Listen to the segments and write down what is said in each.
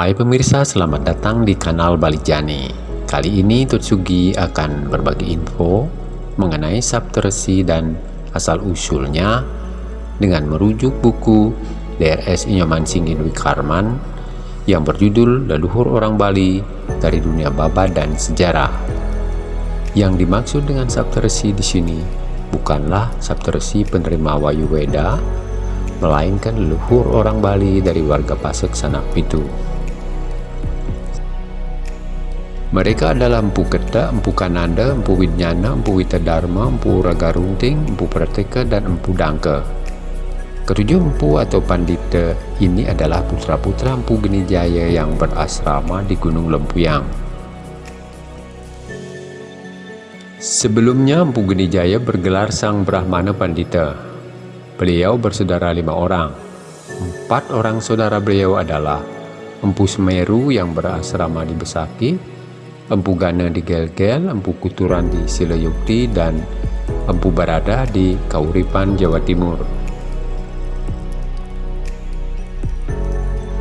Hai pemirsa, selamat datang di kanal Balijani. Kali ini Tutsugi akan berbagi info mengenai Saptersi dan asal-usulnya dengan merujuk buku DRS Inyoman Singgin Wikarman yang berjudul Leluhur Orang Bali dari Dunia Baba dan Sejarah. Yang dimaksud dengan Saptersi di sini bukanlah Saptersi penerima Wayu Weda, melainkan leluhur orang Bali dari warga Pasek Sanak Pitu. Mereka adalah Empu Ketak, Empu Kananda, Empu Widnyana, Empu Witadharma, Empu Raga Runting, Empu Prateka, dan Empu Dangka. Ketujuh empu atau pandita ini adalah putra-putra Empu Genijaya yang berasrama di Gunung Lempuyang. Sebelumnya Empu Genijaya bergelar Sang Brahmana Pandita. Beliau bersaudara lima orang. Empat orang saudara beliau adalah Empu Semeru yang berasrama di Besaki, Empu Gana di Gel-Gel, Empu Kuturan di Silayukti, dan Empu Barada di Kauripan, Jawa Timur.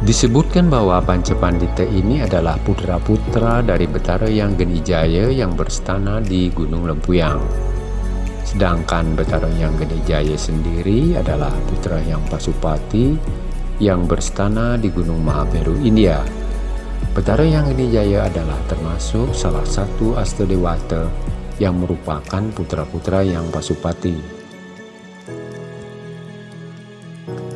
Disebutkan bahwa Pancapandita ini adalah putra-putra dari Betara yang Genijaya yang berstana di Gunung Lempuyang. Sedangkan Betara yang Genijaya sendiri adalah putra yang Pasupati yang berstana di Gunung Mahameru, India. Betara yang ini jaya adalah termasuk salah satu Astadewata yang merupakan putra-putra yang Pasupati.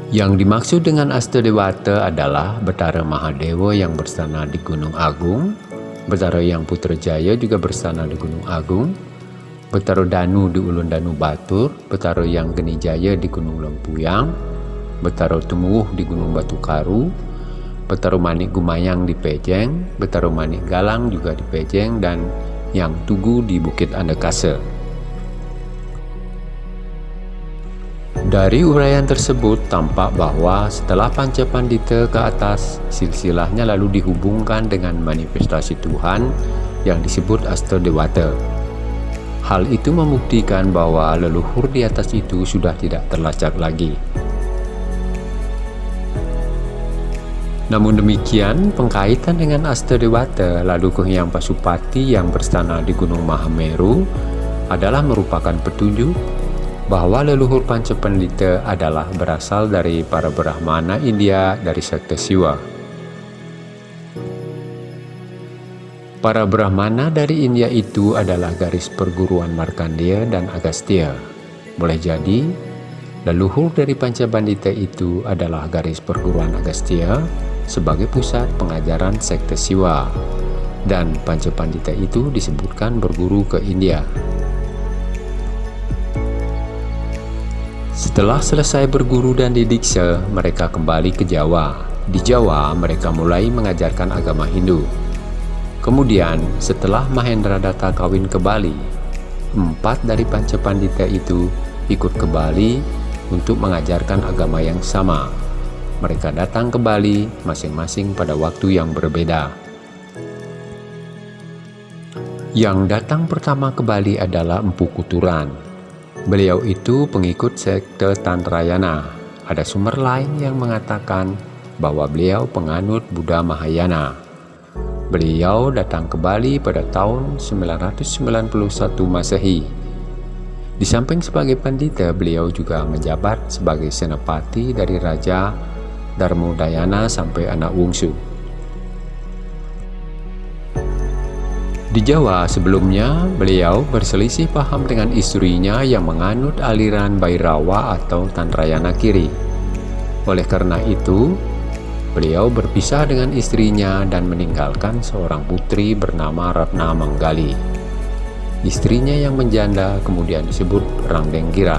Yang dimaksud dengan Astadewata adalah Betara Mahadewa yang bersana di Gunung Agung, Betara yang Putrajaya juga bersana di Gunung Agung, Betara Danu di Ulun Danu Batur, Betara yang Genijaya di Gunung Lempuyang, Betara Tumuh di Gunung Batu Karu, Betaru Manik Gumayang di Pejeng, Betaru Manik Galang juga di Pejeng, dan yang Tugu di Bukit Andekase. Dari uraian tersebut tampak bahwa setelah Panca Pandita ke atas, silsilahnya lalu dihubungkan dengan manifestasi Tuhan yang disebut Astadewata. Hal itu membuktikan bahwa leluhur di atas itu sudah tidak terlacak lagi. Namun demikian, pengkaitan dengan Astadewata lalu ke Hyang Pasupati yang berstana di Gunung Mahameru adalah merupakan petunjuk bahwa leluhur Pancapandita adalah berasal dari para Brahmana India dari sekte Siwa. Para Brahmana dari India itu adalah garis perguruan Markandeya dan Agastya. Boleh jadi, leluhur dari Pancapandita itu adalah garis perguruan Agastya sebagai pusat pengajaran sekte Siwa dan Pancapandita itu disebutkan berguru ke India. Setelah selesai berguru dan didiksa, mereka kembali ke Jawa. Di Jawa, mereka mulai mengajarkan agama Hindu. Kemudian, setelah Mahendra Datta kawin ke Bali, empat dari Pancapandita itu ikut ke Bali untuk mengajarkan agama yang sama, mereka datang ke Bali masing-masing pada waktu yang berbeda. Yang datang pertama ke Bali adalah Empu Kuturan. Beliau itu pengikut sekte Tantrayana. Ada sumber lain yang mengatakan bahwa beliau penganut Buddha Mahayana. Beliau datang ke Bali pada tahun 991 Masehi. Di samping sebagai pandita, beliau juga menjabat sebagai senapati dari Raja Dharmodayana sampai anak wungsu. Di Jawa sebelumnya, beliau berselisih paham dengan istrinya yang menganut aliran Bairawa atau Tantrayana kiri. Oleh karena itu, beliau berpisah dengan istrinya dan meninggalkan seorang putri bernama Ratna Manggali. Istrinya yang menjanda kemudian disebut Rangdenggira.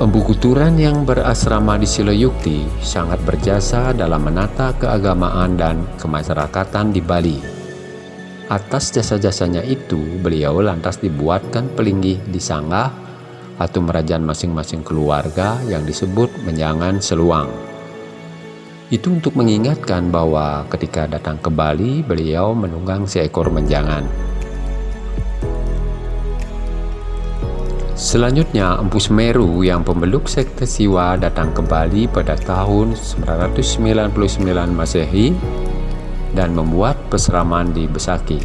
Empu Kuturan yang berasrama di Siloyukti sangat berjasa dalam menata keagamaan dan kemasyarakatan di Bali. Atas jasa-jasanya itu, beliau lantas dibuatkan pelinggih di Sanggah atau merajaan masing-masing keluarga yang disebut menjangan seluang. Itu untuk mengingatkan bahwa ketika datang ke Bali, beliau menunggang seekor menjangan. Selanjutnya, Empu Semeru yang pemeluk sekte Siwa datang kembali pada tahun 999 Masehi dan membuat peseraman di Besaki.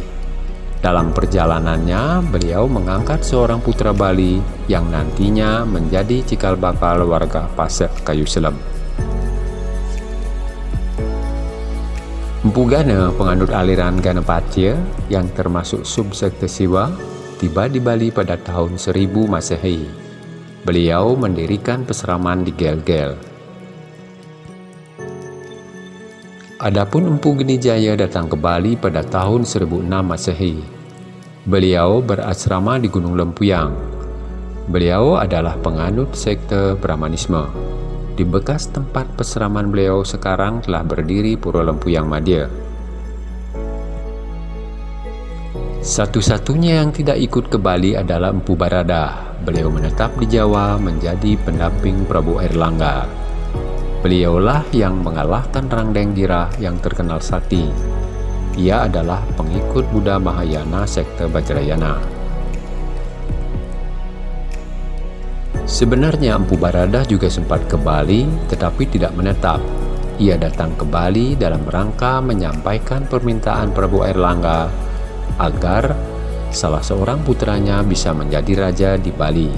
Dalam perjalanannya, beliau mengangkat seorang putra Bali yang nantinya menjadi cikal bakal warga Pasek Kayu Selem. Empu Gana, penganut aliran Ganapatya yang termasuk subsekte Siwa, tiba di Bali pada tahun 1000 Masehi. Beliau mendirikan peseraman di Gel-Gel. Adapun Empu Geni Jaya datang ke Bali pada tahun 1006 Masehi. Beliau berasrama di Gunung Lempuyang. Beliau adalah penganut sekte Brahmanisme. Di bekas tempat peseraman beliau sekarang telah berdiri Pura Lempuyang Madya. Satu-satunya yang tidak ikut ke Bali adalah Empu Barada. Beliau menetap di Jawa menjadi pendamping Prabu Erlangga. Beliaulah yang mengalahkan Rangdeng Gira yang terkenal sakti. Ia adalah pengikut Buddha Mahayana sekte Bajrayana. Sebenarnya Empu Barada juga sempat ke Bali tetapi tidak menetap. Ia datang ke Bali dalam rangka menyampaikan permintaan Prabu Erlangga agar salah seorang putranya bisa menjadi raja di Bali.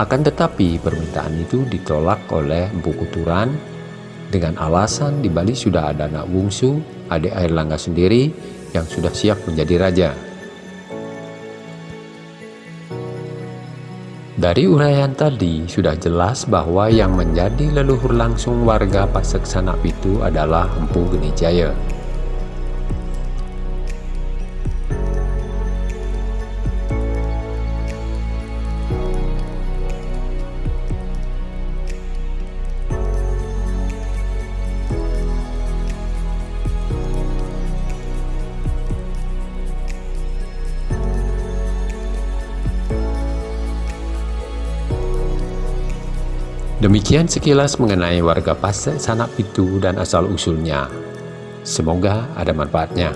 Akan tetapi permintaan itu ditolak oleh Empu Kuturan dengan alasan di Bali sudah ada anak bungsu, adik air langga sendiri yang sudah siap menjadi raja. Dari uraian tadi sudah jelas bahwa yang menjadi leluhur langsung warga Pasek Sanak itu adalah Empu Genijaya. Demikian sekilas mengenai warga Pasek Sanak Pitu dan asal-usulnya. Semoga ada manfaatnya.